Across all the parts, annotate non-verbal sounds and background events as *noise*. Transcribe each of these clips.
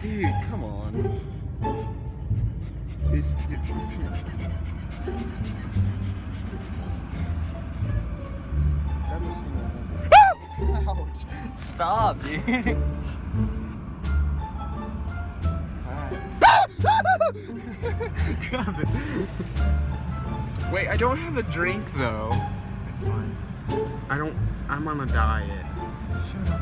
Dude, come on. This, Grab this thing over. Ouch. Stop, dude. Grab it. Wait, I don't have a drink though. It's fine. I don't. I'm on a diet. Shut up.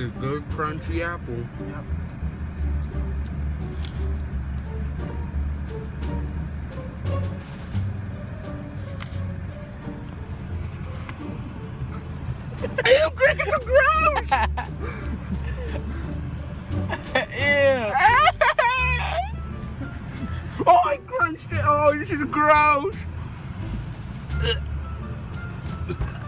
Is a good crunchy apple. Yep. Ew, crickets are gross! *laughs* Ew. oh, I crunched it. Oh, this is gross. *laughs*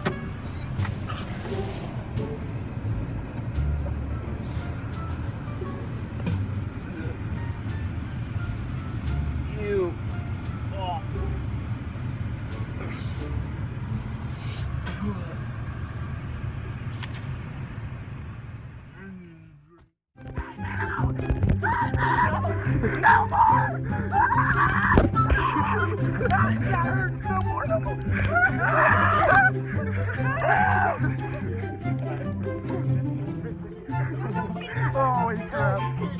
No more! I hurt more,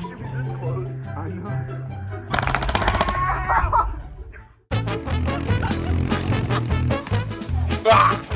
should be this close. I know. ah!